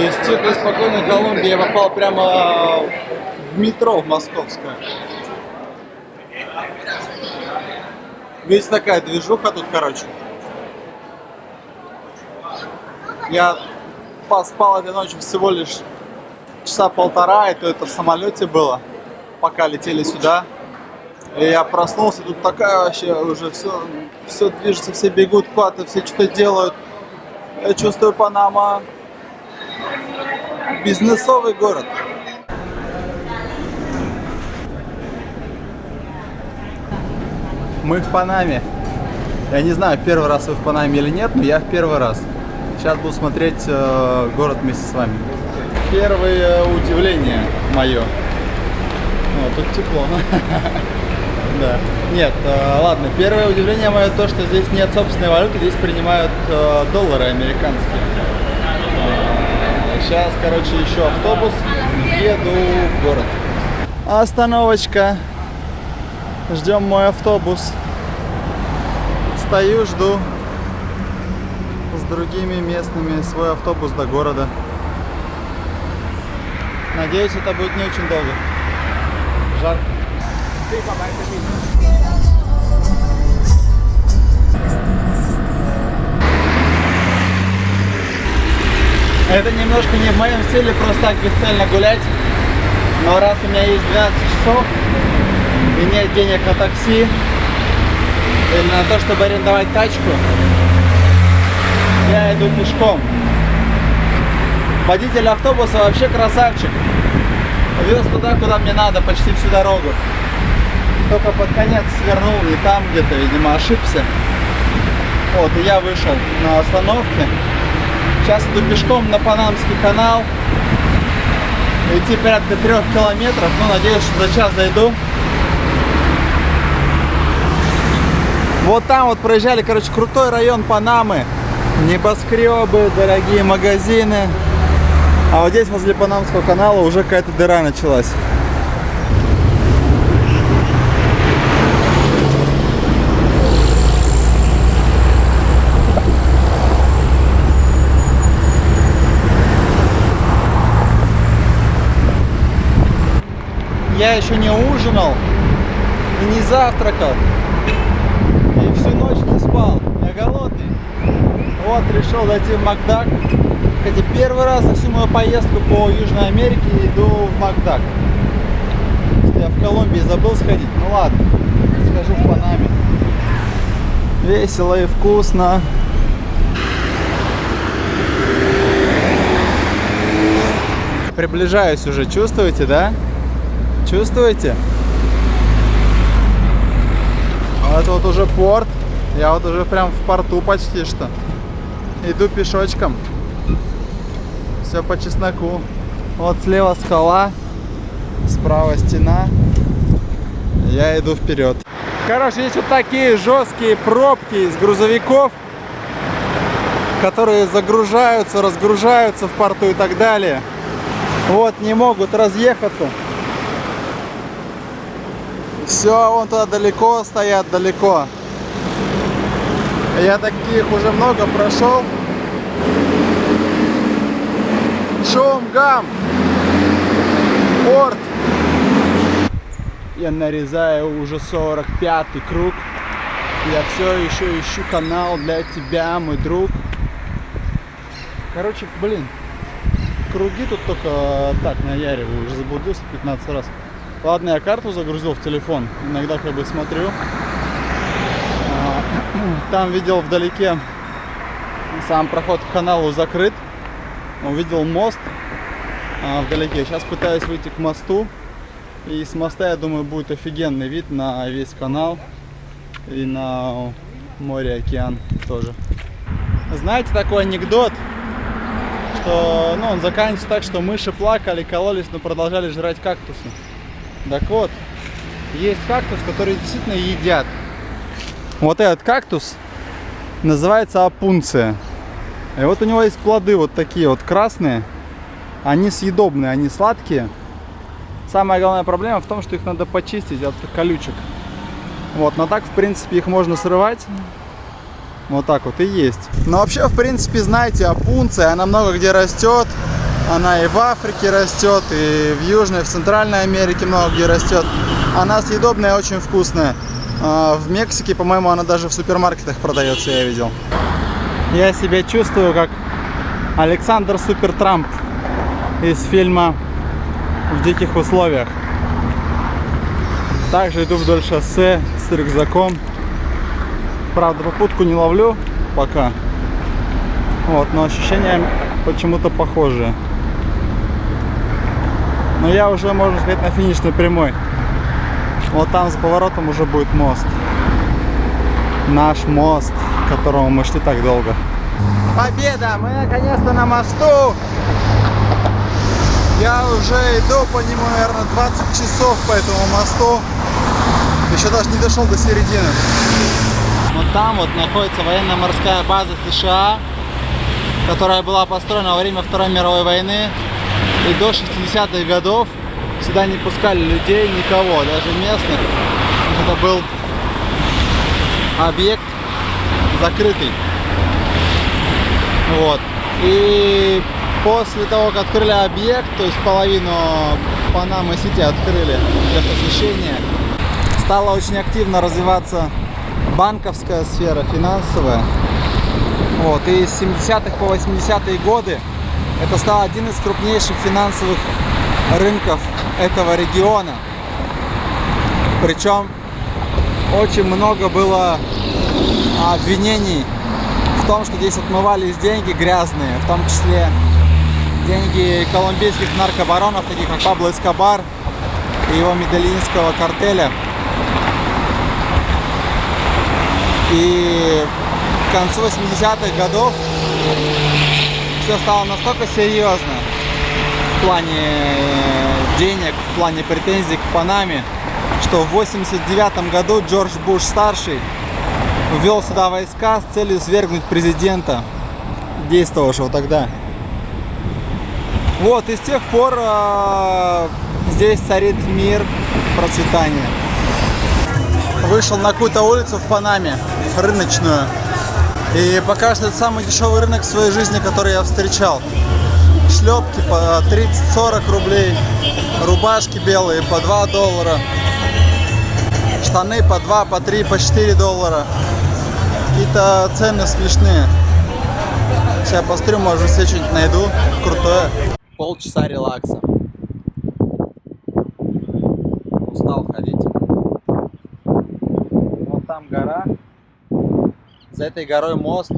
Из тихой, спокойной Колумбии я попал прямо в метро в московское. Видите, такая движуха тут, короче. Я поспал этой ночью всего лишь часа полтора, и то это в самолете было, пока летели сюда. И я проснулся, тут такая вообще уже все, все движется, все бегут куда-то, все что-то делают. Я чувствую Панама бизнесовый город. Мы в Панаме. Я не знаю, первый раз вы в Панаме или нет, но я в первый раз. Сейчас буду смотреть э, город вместе с вами. Первое удивление мое. О, тут тепло. Да. Нет, э, ладно, первое удивление мое то, что здесь нет собственной валюты, здесь принимают э, доллары американские. Сейчас, короче, еще автобус, еду в город. Остановочка. Ждем мой автобус. Стою, жду с другими местными свой автобус до города. Надеюсь, это будет не очень долго. Жарко. Это немножко не в моем стиле просто так бесцельно гулять. Но раз у меня есть 12 часов и нет денег на такси или на то, чтобы арендовать тачку, я иду пешком. Водитель автобуса вообще красавчик. Вез туда, куда мне надо, почти всю дорогу. Только под конец свернул не там где-то, видимо, ошибся. Вот, и я вышел на остановке. Сейчас иду пешком на Панамский канал. Идти порядка трех километров. Ну, надеюсь, что за час зайду. Вот там вот проезжали, короче, крутой район Панамы. Небоскребы, дорогие магазины. А вот здесь, возле Панамского канала, уже какая-то дыра началась. Я еще не ужинал и не завтракал. И всю ночь не спал. Я голодный. Вот, решил зайти в Макдак. Хотя первый раз за всю мою поездку по Южной Америке иду в Макдак. Я в Колумбии забыл сходить. Ну ладно, схожу в Панаме. Весело и вкусно. Приближаюсь уже, чувствуете, да? Чувствуете? Вот вот уже порт. Я вот уже прям в порту почти что. Иду пешочком. Все по чесноку. Вот слева скала, справа стена. Я иду вперед. Короче, есть вот такие жесткие пробки из грузовиков, которые загружаются, разгружаются в порту и так далее. Вот, не могут разъехаться. Все, вон туда далеко стоят, далеко. Я таких уже много прошел. Шумгам. Порт. Я нарезаю уже 45 круг. Я все еще ищу канал для тебя, мой друг. Короче, блин, круги тут только так наяриваю. Уже заблудился 15 раз. Ладно, я карту загрузил в телефон. Иногда как бы смотрю. А, там видел вдалеке сам проход к каналу закрыт. Увидел мост а, вдалеке. Сейчас пытаюсь выйти к мосту. И с моста, я думаю, будет офигенный вид на весь канал. И на море, океан тоже. Знаете такой анекдот? Что ну, он заканчивается так, что мыши плакали, кололись, но продолжали жрать кактусы. Так вот, есть кактус, который действительно едят. Вот этот кактус называется апунция. И вот у него есть плоды вот такие вот красные. Они съедобные, они сладкие. Самая главная проблема в том, что их надо почистить от колючек. Вот, но так, в принципе, их можно срывать. Вот так вот и есть. Но вообще, в принципе, знаете, апунция, она много где растет. Она и в Африке растет, и в Южной, в Центральной Америке много где растет. Она съедобная, очень вкусная. А, В Мексике, по-моему, она даже в супермаркетах продается, я видел. Я себя чувствую как Александр Супер Трамп из фильма «В диких условиях». Также иду вдоль шоссе с рюкзаком. Правда, попутку не ловлю пока. Вот, но ощущения почему-то похожие. Но я уже, можно сказать, на финишной прямой. Вот там за поворотом уже будет мост. Наш мост, к которому мы шли так долго. Победа! Мы наконец-то на мосту! Я уже иду по нему, наверное, 20 часов по этому мосту. Еще даже не дошел до середины. Вот там вот находится военно-морская база США, которая была построена во время Второй мировой войны. И до 60-х годов сюда не пускали людей, никого, даже местных. Это был объект закрытый. Вот. И после того, как открыли объект, то есть половину Панамы Сити открыли для посещения, стала очень активно развиваться банковская сфера, финансовая. Вот. И с 70-х по 80-е годы это стал один из крупнейших финансовых рынков этого региона. Причем очень много было обвинений в том, что здесь отмывались деньги грязные, в том числе деньги колумбийских наркобаронов, таких как Пабло Эскобар и его медельинского картеля. И к концу 80-х годов все стало настолько серьезно в плане денег, в плане претензий к Панаме, что в 89 году Джордж Буш старший ввел сюда войска с целью свергнуть президента, действовавшего тогда. Вот, и с тех пор э, здесь царит мир, процветание. Вышел на какую-то улицу в Панаме, рыночную. И пока что это самый дешевый рынок в своей жизни, который я встречал. Шлепки по 30-40 рублей, рубашки белые по 2 доллара, штаны по 2, по 3, по 4 доллара. Какие-то цены смешные. Сейчас посмотрю, может себе что-нибудь найду крутое. Полчаса релакса. Устал ходить. Вот там гора. За этой горой мост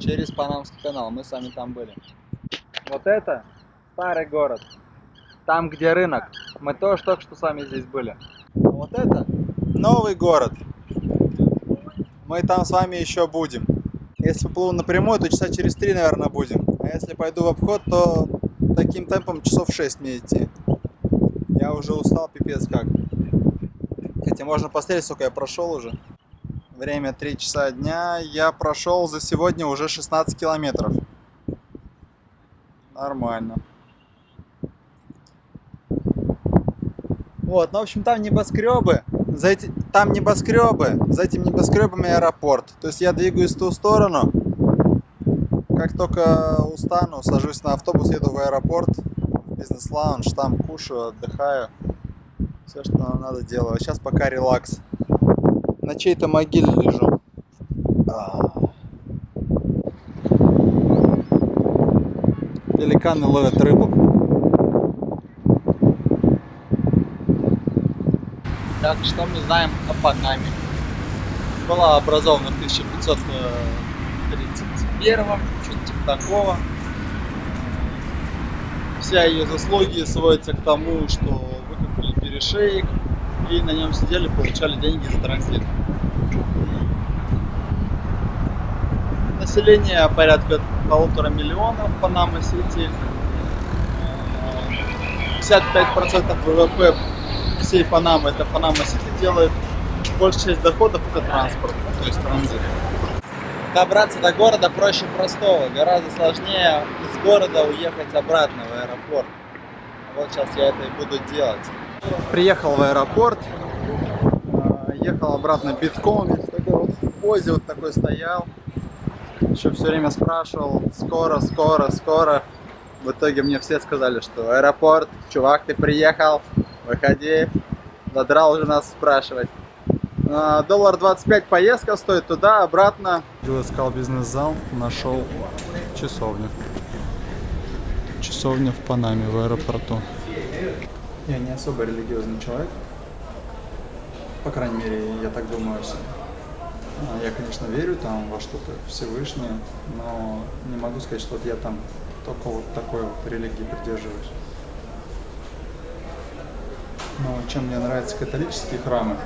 через Панамский канал. Мы с вами там были. Вот это старый город. Там, где рынок. Мы тоже только что с вами здесь были. А вот это новый город. Мы там с вами еще будем. Если плыву напрямую, то часа через три, наверное, будем. А если пойду в обход, то таким темпом часов 6 мне идти. Я уже устал, пипец как. Хотя можно посмотреть, сколько я прошел уже. Время 3 часа дня. Я прошел за сегодня уже 16 километров. Нормально. Вот, ну, в общем, там небоскребы. За эти, там небоскребы. За этим небоскребами аэропорт. То есть я двигаюсь в ту сторону. Как только устану, сажусь на автобус, еду в аэропорт. Бизнес-лаунж, там кушаю, отдыхаю. Все, что надо делаю. Сейчас пока релакс. На чьей-то могиле лежу. Пеликаны ловят рыбу. Так, что мы знаем о Панаме? Была образована в 1531, что-то типа такого. Вся ее заслуги сводятся к тому, что выкопали перешеек и на нем сидели, получали деньги за транзит. Население порядка полутора миллионов Панама-Сити. 55% ВВП всей Панамы, это Панама-Сити делает. Большая часть доходов это транспорт, то есть транзит. Добраться до города проще простого, гораздо сложнее из города уехать обратно в аэропорт. Вот сейчас я это и буду делать. Приехал в аэропорт, ехал обратно битком, весь такой вот в позе вот такой стоял. Еще все время спрашивал, скоро, скоро, скоро. В итоге мне все сказали, что аэропорт, чувак, ты приехал, выходи. Задрал уже нас спрашивать. А, Доллар 25 поездка стоит туда, обратно. Искал бизнес-зал, нашел часовню. Часовня в Панаме, в аэропорту. Я не особо религиозный человек. По крайней мере, я так думаю. сам. А, Я, конечно, верю там во что-то Всевышнее, но не могу сказать, что вот я там только вот такой вот религии придерживаюсь. Но чем мне нравятся католические храмы?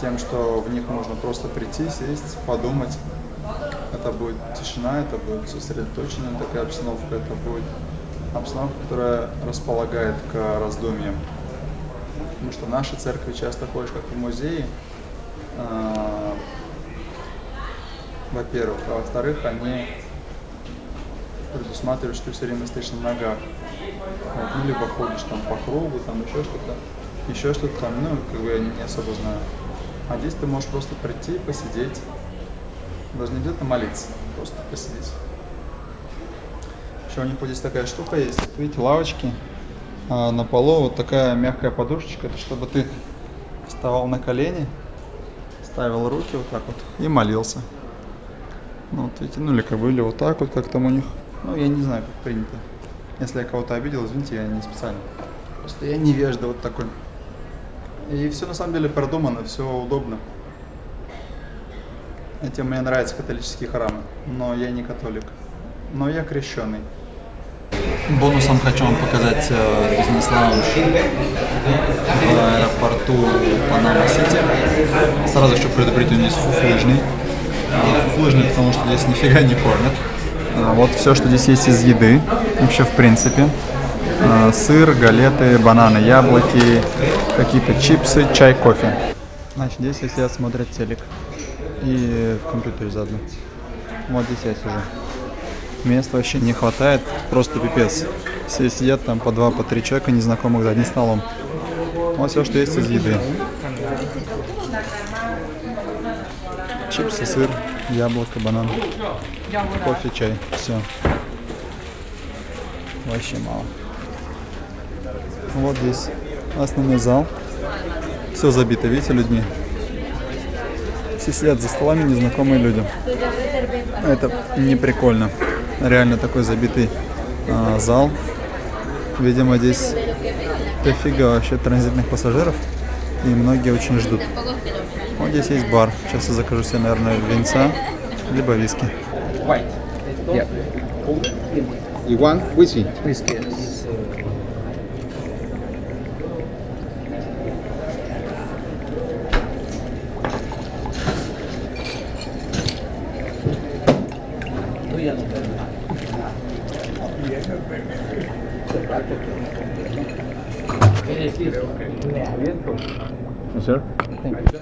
Тем, что в них можно просто прийти, сесть, подумать. Это будет тишина, это будет сосредоточенная такая обстановка, это будет обстановка, которая располагает к раздумьям. Потому что в нашей церкви часто ходишь как в музее, а, во-первых, а во-вторых, они предусматривают, что ты все время стоишь на ногах. Вот, ну, либо ходишь там по кругу, там еще что-то, еще что-то там, ну, как бы я не особо знаю. А здесь ты можешь просто прийти, посидеть, даже не где-то молиться, просто посидеть. Еще у них вот здесь такая штука есть, видите, лавочки, а на полу вот такая мягкая подушечка, это чтобы ты вставал на колени, ставил руки вот так вот и молился. Ну, вот видите, ну или как бы, или вот так вот, как там у них. Ну, я не знаю, как принято. Если я кого-то обидел, извините, я не специально. Просто я невежда вот такой. И все на самом деле продумано, все удобно. Этим мне нравятся католические храмы, но я не католик. Но я крещеный. Бонусом хочу вам показать э, бизнес-лаунж в аэропорту Панама-Сити. Сразу хочу предупредить, он здесь фуфлыжный. Фуфлыжный, потому что здесь нифига не кормят. А, Вот все, что здесь есть из еды, вообще в принципе. А, Сыр, галеты, бананы, яблоки, какие-то чипсы, чай, кофе. Значит, здесь все смотрят телек. И в компьютере заодно. Вот здесь я сижу. Места вообще не хватает, просто пипец. Все сидят там по два, по три человека незнакомых за одним столом. Вот все, что есть из еды. Чипсы, сыр, яблоко, банан, кофе, чай. Все. Вообще мало. Вот здесь основной зал. Все забито, видите, людьми. Все сидят за столами незнакомые люди. Это не прикольно. Реально такой забитый а, зал. Видимо, здесь дофига вообще транзитных пассажиров. И многие очень ждут. Вот здесь есть бар. Сейчас я закажу себе, наверное, винца, либо виски. Yeah. You want whiskey? Whiskey. parte. Es decir, me abierto. ¿No, sir?